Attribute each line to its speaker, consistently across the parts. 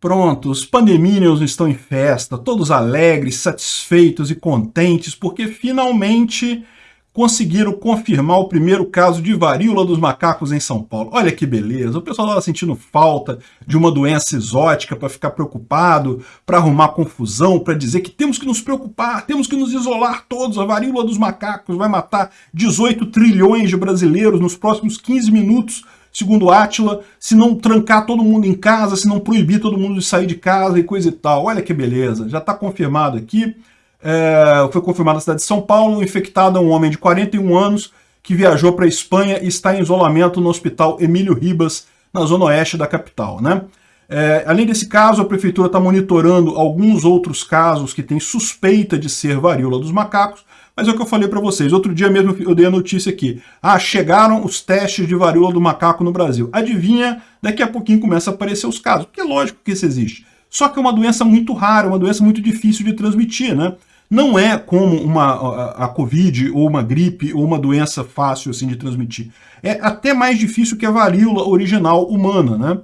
Speaker 1: Pronto, os pandeminions estão em festa, todos alegres, satisfeitos e contentes, porque finalmente conseguiram confirmar o primeiro caso de varíola dos macacos em São Paulo. Olha que beleza, o pessoal estava sentindo falta de uma doença exótica para ficar preocupado, para arrumar confusão, para dizer que temos que nos preocupar, temos que nos isolar todos, a varíola dos macacos vai matar 18 trilhões de brasileiros nos próximos 15 minutos, segundo Átila, se não trancar todo mundo em casa, se não proibir todo mundo de sair de casa e coisa e tal. Olha que beleza, já está confirmado aqui. É, foi confirmado na cidade de São Paulo, infectado é um homem de 41 anos que viajou para a Espanha e está em isolamento no hospital Emílio Ribas, na zona oeste da capital. Né? É, além desse caso, a prefeitura está monitorando alguns outros casos que têm suspeita de ser varíola dos macacos, mas é o que eu falei para vocês. Outro dia mesmo eu dei a notícia aqui. Ah, chegaram os testes de varíola do macaco no Brasil. Adivinha, daqui a pouquinho começa a aparecer os casos, porque é lógico que isso existe. Só que é uma doença muito rara, uma doença muito difícil de transmitir, né? Não é como uma, a, a Covid ou uma gripe ou uma doença fácil assim de transmitir. É até mais difícil que a varíola original humana, né?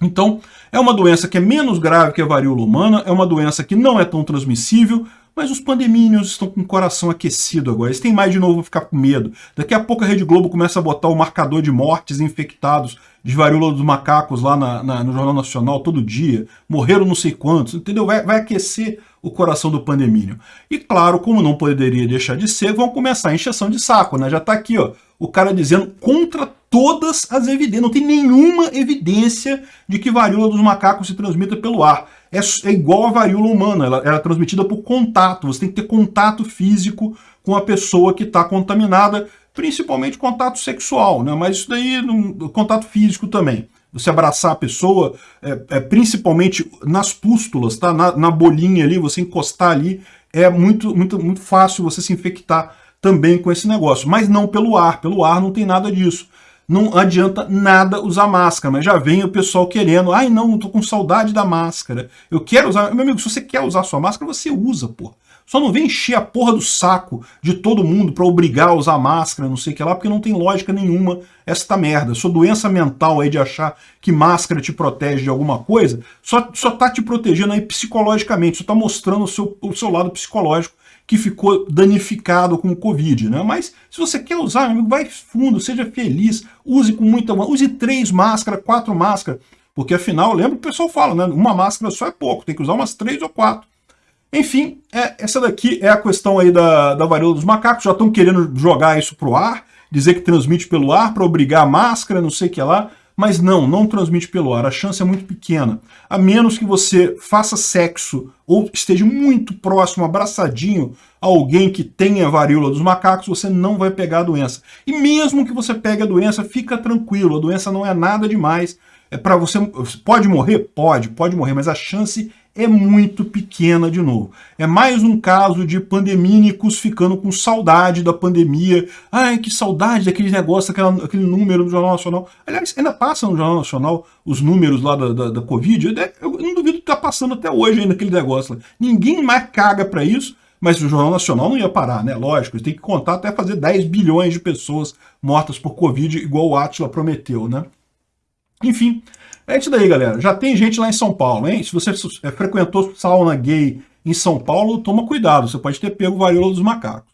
Speaker 1: Então, é uma doença que é menos grave que a varíola humana, é uma doença que não é tão transmissível, mas os pandemínios estão com o coração aquecido agora. Eles têm mais de novo ficar com medo. Daqui a pouco a Rede Globo começa a botar o marcador de mortes infectados de varíola dos macacos lá na, na, no Jornal Nacional todo dia. Morreram não sei quantos, entendeu? Vai, vai aquecer o coração do pandemínio. E claro, como não poderia deixar de ser, vão começar a encheção de saco, né? Já está aqui, ó, o cara dizendo contra todas as evidências. Não tem nenhuma evidência de que varíola dos macacos se transmita pelo ar é, é igual a varíola humana, ela, ela é transmitida por contato, você tem que ter contato físico com a pessoa que está contaminada, principalmente contato sexual, né? mas isso daí, contato físico também. Você abraçar a pessoa, é, é principalmente nas pústulas, tá? Na, na, bolinha ali, você encostar ali, é muito, muito, muito fácil você se infectar também com esse negócio, mas não pelo ar, pelo ar não tem nada disso não adianta nada usar máscara, mas já vem o pessoal querendo, ai não, tô com saudade da máscara, eu quero usar, meu amigo, se você quer usar sua máscara, você usa, pô. Só não vem encher a porra do saco de todo mundo para obrigar a usar máscara, não sei o que lá, porque não tem lógica nenhuma esta merda. Sua doença mental aí de achar que máscara te protege de alguma coisa, só, só tá te protegendo aí psicologicamente, só tá mostrando o seu, o seu lado psicológico que ficou danificado com o Covid, né? Mas se você quer usar, amigo, vai fundo, seja feliz, use com muita... Use três máscaras, quatro máscaras, porque afinal, lembra que o pessoal fala, né? Uma máscara só é pouco, tem que usar umas três ou quatro. Enfim, é, essa daqui é a questão aí da, da varíola dos macacos, já estão querendo jogar isso pro ar, dizer que transmite pelo ar para obrigar a máscara, não sei o que lá. Mas não, não transmite pelo ar, a chance é muito pequena. A menos que você faça sexo ou esteja muito próximo, abraçadinho a alguém que tenha varíola dos macacos, você não vai pegar a doença. E mesmo que você pegue a doença, fica tranquilo, a doença não é nada demais. É para você pode morrer, pode, pode morrer, mas a chance é muito pequena de novo. É mais um caso de pandemínicos ficando com saudade da pandemia. Ai, que saudade daquele negócio, aquela, aquele número do Jornal Nacional. Aliás, ainda passa no Jornal Nacional os números lá da, da, da Covid. Eu não duvido que está passando até hoje ainda aquele negócio. Ninguém mais caga para isso, mas o Jornal Nacional não ia parar, né? Lógico, têm que contar até fazer 10 bilhões de pessoas mortas por Covid, igual o Atila prometeu, né? Enfim, é isso daí, galera. Já tem gente lá em São Paulo, hein? Se você é, frequentou sauna gay em São Paulo, toma cuidado. Você pode ter pego varíola dos macacos.